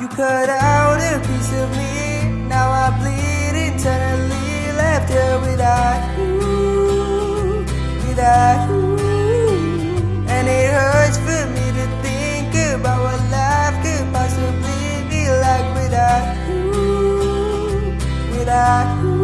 You cut out a piece of me. Now I bleed internally Left here without you Without you. And it hurts for me to think About what life could possibly be like Without you Without you.